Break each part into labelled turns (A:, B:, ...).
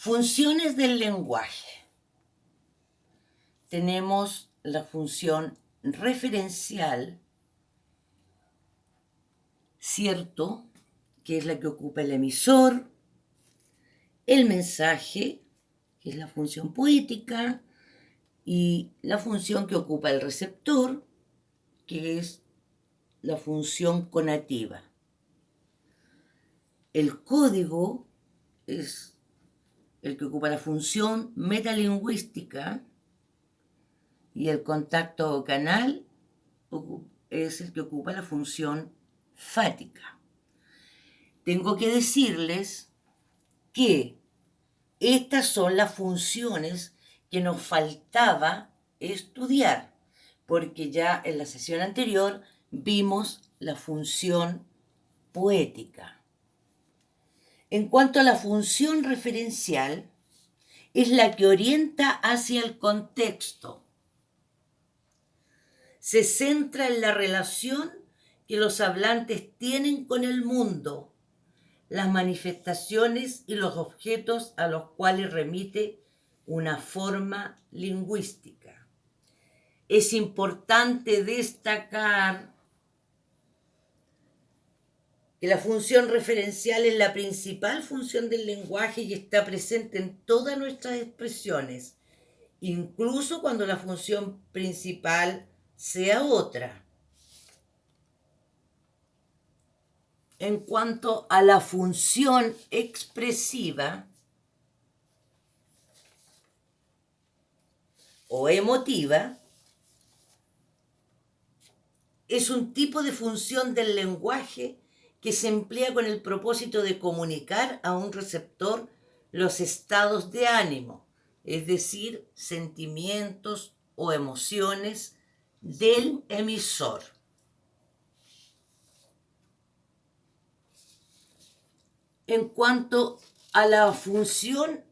A: Funciones del lenguaje. Tenemos la función referencial, cierto, que es la que ocupa el emisor, el mensaje, que es la función poética, y la función que ocupa el receptor, que es la función conativa. El código es el que ocupa la función metalingüística y el contacto canal es el que ocupa la función fática. Tengo que decirles que estas son las funciones que nos faltaba estudiar, porque ya en la sesión anterior vimos la función poética. En cuanto a la función referencial, es la que orienta hacia el contexto. Se centra en la relación que los hablantes tienen con el mundo, las manifestaciones y los objetos a los cuales remite una forma lingüística. Es importante destacar que la función referencial es la principal función del lenguaje y está presente en todas nuestras expresiones, incluso cuando la función principal sea otra. En cuanto a la función expresiva o emotiva, es un tipo de función del lenguaje que se emplea con el propósito de comunicar a un receptor los estados de ánimo, es decir, sentimientos o emociones del emisor. En cuanto a la función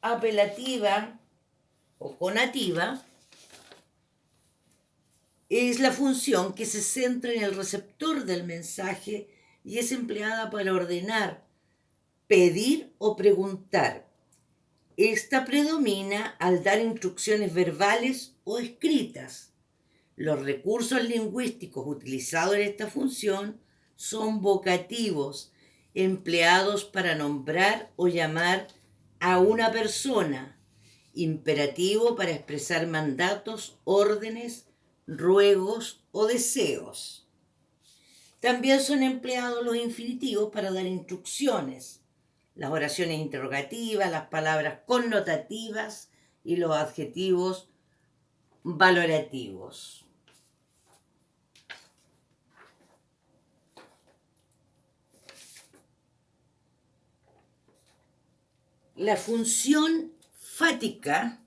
A: apelativa o conativa, es la función que se centra en el receptor del mensaje y es empleada para ordenar, pedir o preguntar. Esta predomina al dar instrucciones verbales o escritas. Los recursos lingüísticos utilizados en esta función son vocativos, empleados para nombrar o llamar a una persona, imperativo para expresar mandatos, órdenes, ruegos o deseos. También son empleados los infinitivos para dar instrucciones, las oraciones interrogativas, las palabras connotativas y los adjetivos valorativos. La función fática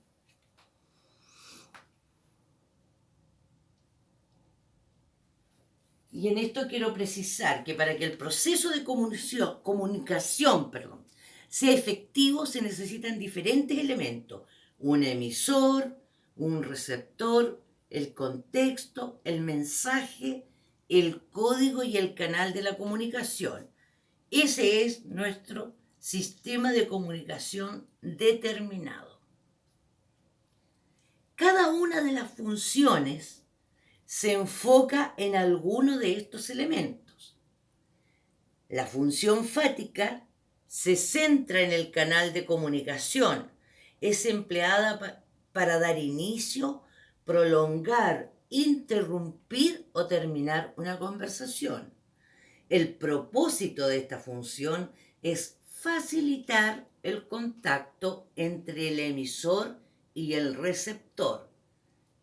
A: Y en esto quiero precisar que para que el proceso de comunicación, perdón, sea efectivo se necesitan diferentes elementos. Un emisor, un receptor, el contexto, el mensaje, el código y el canal de la comunicación. Ese es nuestro sistema de comunicación determinado. Cada una de las funciones se enfoca en alguno de estos elementos. La función fática se centra en el canal de comunicación. Es empleada para dar inicio, prolongar, interrumpir o terminar una conversación. El propósito de esta función es facilitar el contacto entre el emisor y el receptor,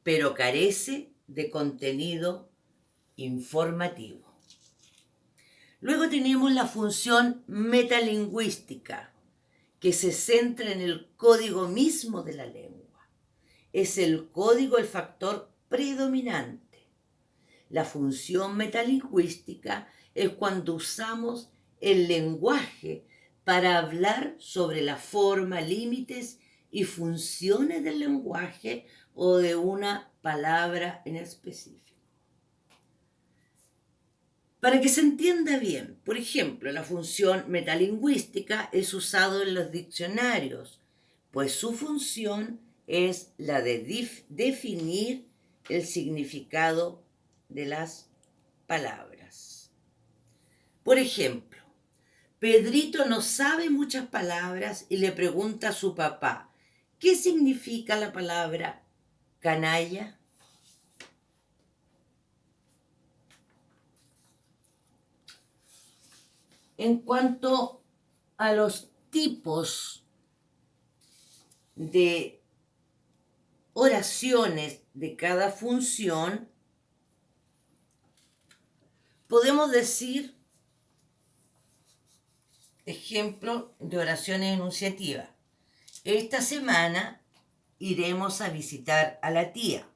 A: pero carece de contenido informativo. Luego tenemos la función metalingüística, que se centra en el código mismo de la lengua. Es el código el factor predominante. La función metalingüística es cuando usamos el lenguaje para hablar sobre la forma, límites y funciones del lenguaje o de una palabra en específico. Para que se entienda bien, por ejemplo, la función metalingüística es usada en los diccionarios, pues su función es la de definir el significado de las palabras. Por ejemplo, Pedrito no sabe muchas palabras y le pregunta a su papá, ¿qué significa la palabra canalla? En cuanto a los tipos de oraciones de cada función, podemos decir ejemplo de oraciones enunciativas. Esta semana iremos a visitar a la tía.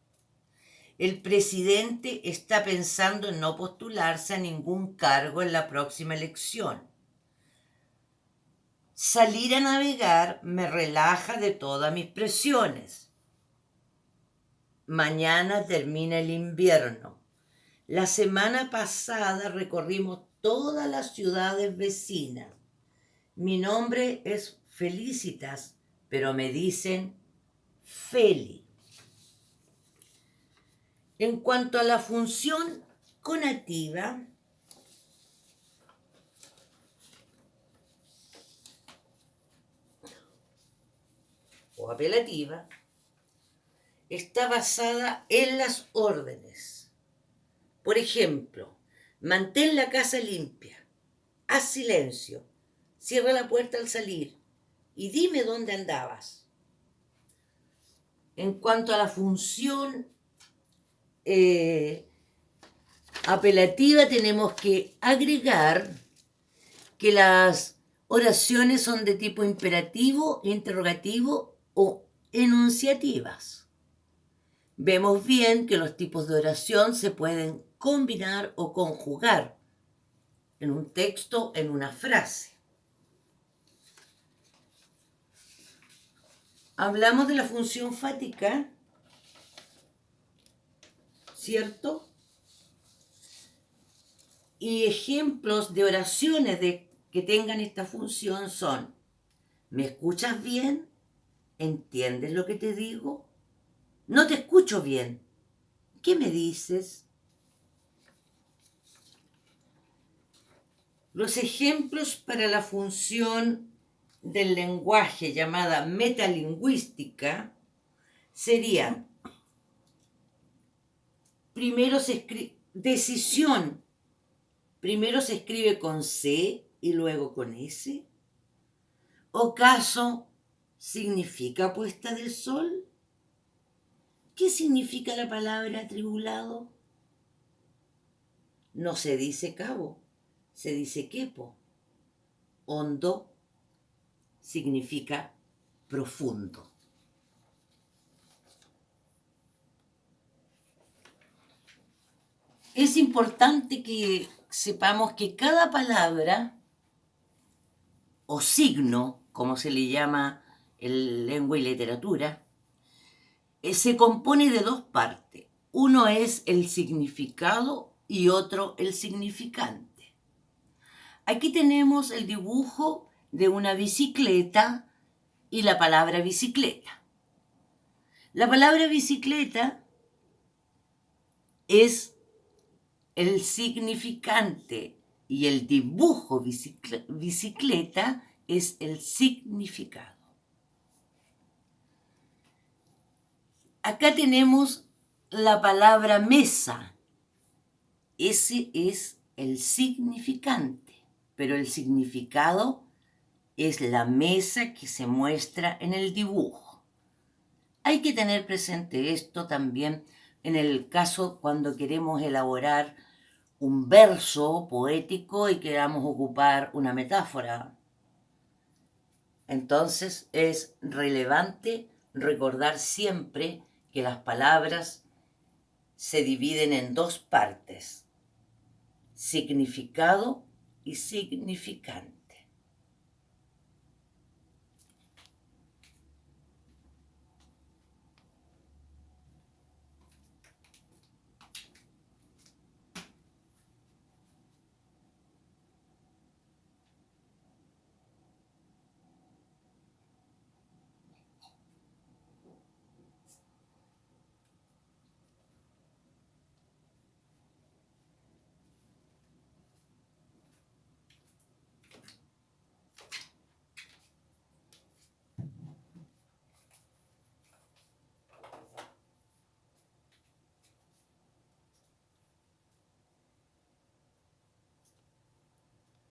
A: El presidente está pensando en no postularse a ningún cargo en la próxima elección. Salir a navegar me relaja de todas mis presiones. Mañana termina el invierno. La semana pasada recorrimos todas las ciudades vecinas. Mi nombre es Felicitas, pero me dicen Feli. En cuanto a la función conativa, o apelativa, está basada en las órdenes. Por ejemplo, mantén la casa limpia, haz silencio, cierra la puerta al salir y dime dónde andabas. En cuanto a la función eh, apelativa tenemos que agregar que las oraciones son de tipo imperativo, interrogativo o enunciativas. Vemos bien que los tipos de oración se pueden combinar o conjugar en un texto, en una frase. Hablamos de la función fática ¿cierto? Y ejemplos de oraciones de, que tengan esta función son, ¿me escuchas bien? ¿Entiendes lo que te digo? No te escucho bien. ¿Qué me dices? Los ejemplos para la función del lenguaje llamada metalingüística serían primero se escribe, decisión, primero se escribe con C y luego con S. ¿Ocaso significa puesta del sol? ¿Qué significa la palabra atribulado? No se dice cabo, se dice quepo. Hondo significa profundo. es importante que sepamos que cada palabra o signo, como se le llama en lengua y literatura, eh, se compone de dos partes. Uno es el significado y otro el significante. Aquí tenemos el dibujo de una bicicleta y la palabra bicicleta. La palabra bicicleta es el significante y el dibujo bicicleta es el significado. Acá tenemos la palabra mesa. Ese es el significante, pero el significado es la mesa que se muestra en el dibujo. Hay que tener presente esto también en el caso cuando queremos elaborar un verso poético y queramos ocupar una metáfora. Entonces es relevante recordar siempre que las palabras se dividen en dos partes, significado y significante.